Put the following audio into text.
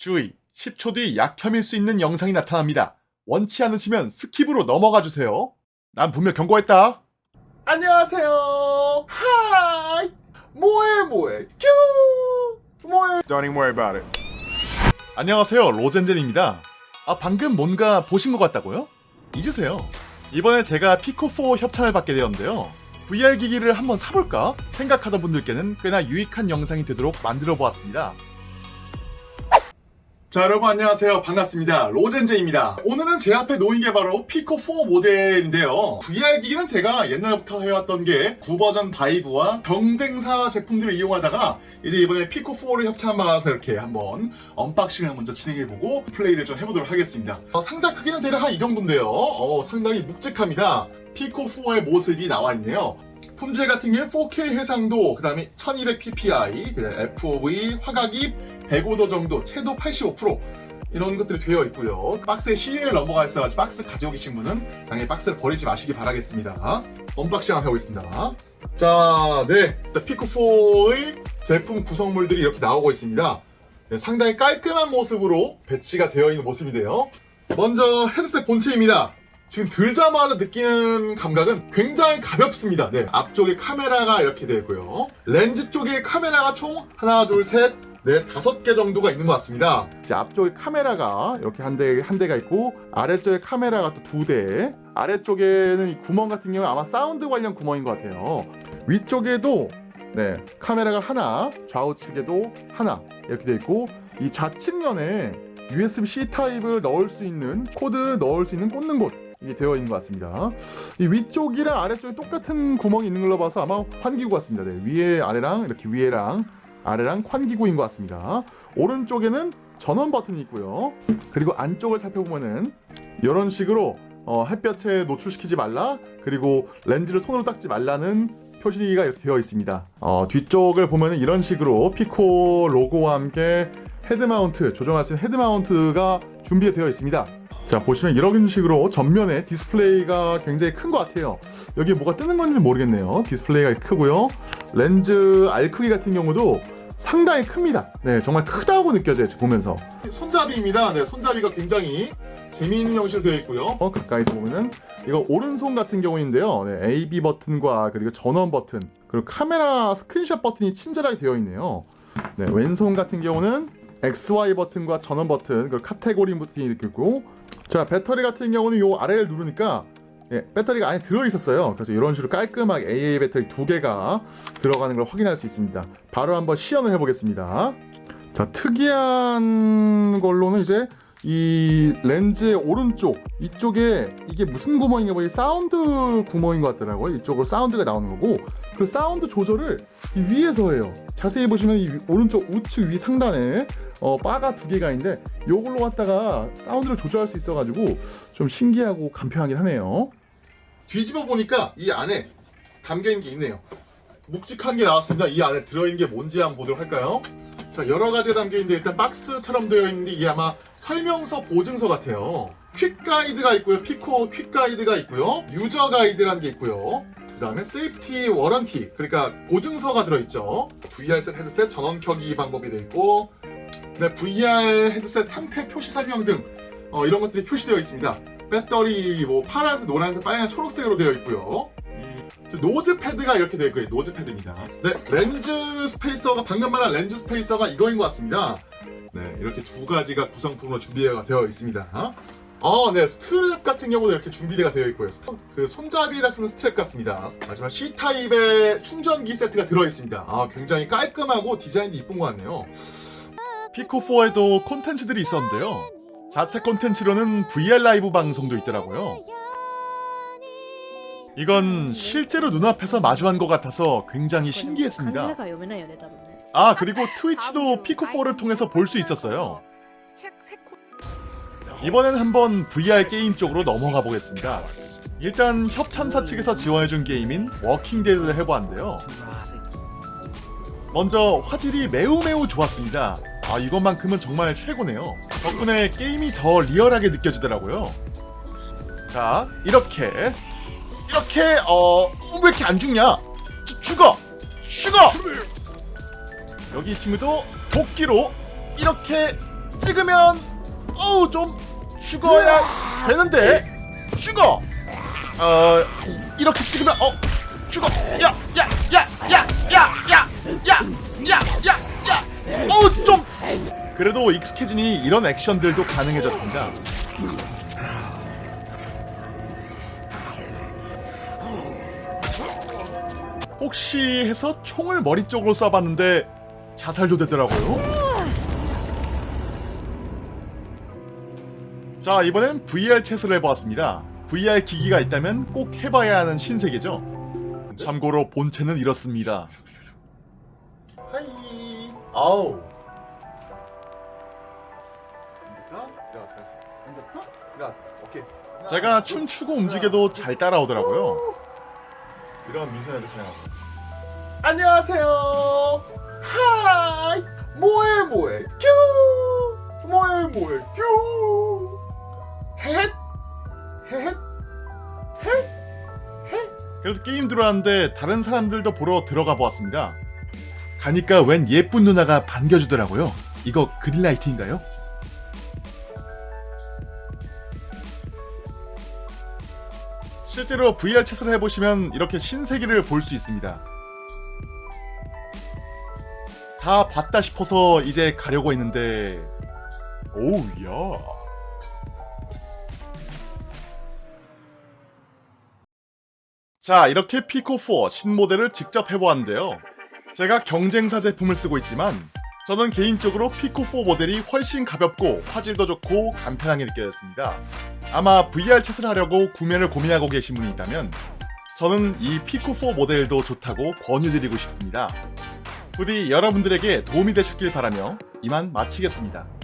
주의! 10초 뒤 약혐일 수 있는 영상이 나타납니다. 원치 않으시면 스킵으로 넘어가 주세요. 난 분명 경고했다. 안녕하세요. Hi. 뭐해 뭐해. 큐. 뭐해. Don't even worry about it. 안녕하세요. 로젠제입니다. 아 방금 뭔가 보신 것 같다고요? 잊으세요. 이번에 제가 피코4 협찬을 받게 되었는데요. VR 기기를 한번 사볼까 생각하던 분들께는 꽤나 유익한 영상이 되도록 만들어 보았습니다. 자 여러분 안녕하세요. 반갑습니다. 로젠제입니다. 오늘은 제 앞에 놓인 게 바로 피코4 모델인데요. VR 기기는 제가 옛날부터 해왔던 게 구버전 바이브와 경쟁사 제품들을 이용하다가 이제 이번에 피코4를 협찬 받아서 이렇게 한번 unboxing을 먼저 진행해보고 플레이를 좀 해보도록 하겠습니다. 어, 상자 크기는 대략 한 이 정도인데요. 어, 상당히 묵직합니다. 피코4의 모습이 나와있네요 품질 같은 경우는 4K 해상도, 그 다음에 1200ppi, FOV, 화각이 105도 정도, 채도 85% 이런 것들이 되어 있고요. 박스에 serial number가 있어서 박스 가지고 계신 분은 당연히 박스를 버리지 마시기 바라겠습니다. Unboxing 한번 해보겠습니다. 자, 네. 피코4의 제품 구성물들이 이렇게 나오고 있습니다. 네, 상당히 깔끔한 모습으로 배치가 되어 있는 모습인데요. 먼저 헤드셋 본체입니다. 지금 들자마자 느끼는 감각은 굉장히 가볍습니다. 네, 앞쪽에 카메라가 이렇게 되어 있고요. 렌즈 쪽에 카메라가 총 하나, 둘, 셋, 넷, 다섯 개 정도가 있는 것 같습니다. 이제 앞쪽에 카메라가 이렇게 한 대, 한 대가 있고 아래쪽에 카메라가 또 두 대. 아래쪽에는 이 구멍 같은 경우는 아마 사운드 관련 구멍인 것 같아요. 위쪽에도 네, 카메라가 하나, 좌우측에도 하나 이렇게 되어 있고 이 좌측면에 USB-C 타입을 넣을 수 있는 코드 넣을 수 있는 꽂는 곳 이게 되어 있는 것 같습니다. 이 위쪽이랑 아래쪽에 똑같은 구멍이 있는 걸로 봐서 아마 환기구 같습니다. 네, 위에 아래랑 이렇게 위에랑 아래랑 환기구인 것 같습니다. 오른쪽에는 전원 버튼이 있고요. 그리고 안쪽을 살펴보면은 이런 식으로 어, 햇볕에 노출시키지 말라 그리고 렌즈를 손으로 닦지 말라는 표시가 이렇게 되어 있습니다. 어, 뒤쪽을 보면은 이런 식으로 피코 로고와 함께 head mount 조정할 수 있는 head mount가 준비가 되어 있습니다. 자 보시면 이런 식으로 전면에 디스플레이가 굉장히 큰 것 같아요. 여기 뭐가 뜨는 건지 모르겠네요. 디스플레이가 크고요. 렌즈 알 크기 같은 경우도 상당히 큽니다. 네 정말 크다고 느껴져요 보면서. 손잡이입니다. 네 손잡이가 굉장히 재미있는 형식으로 되어 있고요. 어, 가까이서 보면은 이거 오른손 같은 경우인데요. 네, AB 버튼과 그리고 전원 버튼 그리고 카메라 스크린샷 버튼이 친절하게 되어 있네요. 네, 왼손 같은 경우는 XY 버튼과 전원 버튼 그리고 카테고리 버튼이 이렇게 있고 자 배터리 같은 경우는 요 아래를 누르니까 예, 배터리가 안에 들어있었어요. 그래서 이런 식으로 깔끔하게 AA 배터리 두 개가 들어가는 걸 확인할 수 있습니다. 바로 한번 시연을 해보겠습니다. 자 특이한 걸로는 이제 이 렌즈의 오른쪽 이쪽에 이게 무슨 구멍인가 보니 사운드 구멍인 것 같더라고요. 이쪽으로 사운드가 나오는 거고 그 사운드 조절을 위에서 해요. 자세히 보시면 이 오른쪽 우측 위 상단에 어, 바가 두 개가 있는데 이걸로 갖다가 사운드를 조절할 수 있어 가지고 좀 신기하고 간편하긴 하네요. 뒤집어 보니까 이 안에 담겨있는 게 있네요. 묵직한 게 나왔습니다. 이 안에 들어있는 게 뭔지 한번 보도록 할까요? 자 여러 가지가 담겨있는데 일단 박스처럼 되어 있는데 이게 아마 설명서 보증서 같아요. quick guide가 있고요. Pico quick guide가 있고요. user guide라는 게 있고요 그 다음에 safety warranty 그러니까 보증서가 들어있죠. VR셋 헤드셋 전원 켜기 방법이 되어 있고 네, VR 헤드셋 상태 표시 설명 등 어, 이런 것들이 표시되어 있습니다. 배터리 뭐 파란색, 노란색, 빨간색, 초록색으로 되어 있고요. nose pad가 이렇게 되어 있고요. nose pad입니다. 네 렌즈 spacer가 방금 말한 렌즈 spacer가 이거인 것 같습니다. 네 이렇게 두 가지가 구성품으로 준비가 되어 있습니다 아, 네. 스트랩 같은 경우도 이렇게 준비가 되어 있고요. 그 손잡이에다 쓰는 스트랩 같습니다. 마지막 C type의 충전기 세트가 들어있습니다. 아, 굉장히 깔끔하고 디자인도 이쁜 것 같네요. Pico 4에도 콘텐츠들이 있었는데요. 자체 콘텐츠로는 VR live 방송도 있더라고요. 이건 실제로 눈앞에서 마주한 것 같아서 굉장히 신기했습니다. 아, 그리고 Twitch도 Pico 4를 통해서 볼 수 있었어요. 이번엔 한번 VR 게임 쪽으로 넘어가 보겠습니다. 일단 협찬사 측에서 지원해준 게임인 Walking Dead를 해보았는데요. 먼저 화질이 매우 매우 좋았습니다. 아 이것만큼은 정말 최고네요. 덕분에 게임이 더 리얼하게 느껴지더라고요. 자 이렇게 이렇게 어 왜 이렇게 안 죽냐? 주, 죽어! 죽어! 여기 이 친구도 도끼로 이렇게 찍으면 어우 좀 죽어야 되는데. 죽어! 어 이- 이렇게 찍으면 어 죽어. 야 야 야 야 야 야 야 야 야야. 어우 좀. 그래도 익숙해지니 이런 액션들도 가능해졌습니다. 혹시 해서 총을 머리 쪽으로 쏴봤는데 자살도 되더라고요. 자 이번엔 VRChat을 해보았습니다. VR 기기가 있다면 꼭 해봐야 하는 신세계죠. 참고로 본체는 이렇습니다. hi 아우 제가 춤추고 움직여도 잘 따라오더라고요. 이런 미소녀도 가능하고 안녕하세요 hi 뭐해 뭐해 큐 뭐해 뭐해 큐 헷 헷 헷 그래도 게임 들어왔는데 다른 사람들도 보러 들어가 보았습니다 가니까 웬 예쁜 누나가 반겨주더라고요 이거 green light인가요? 실제로 VRChat을 해보시면 이렇게 신세계를 볼 수 있습니다. 다 봤다 싶어서 이제 가려고 했는데 오우 야 자 이렇게 피코4 신모델을 직접 해보았는데요. 제가 경쟁사 제품을 쓰고 있지만 저는 개인적으로 피코4 모델이 훨씬 가볍고 화질도 좋고 간편하게 느껴졌습니다. 아마 VR 챗을 하려고 구매를 고민하고 계신 분이 있다면 저는 이 피코4 모델도 좋다고 권유드리고 싶습니다. 부디 여러분들에게 도움이 되셨길 바라며 이만 마치겠습니다.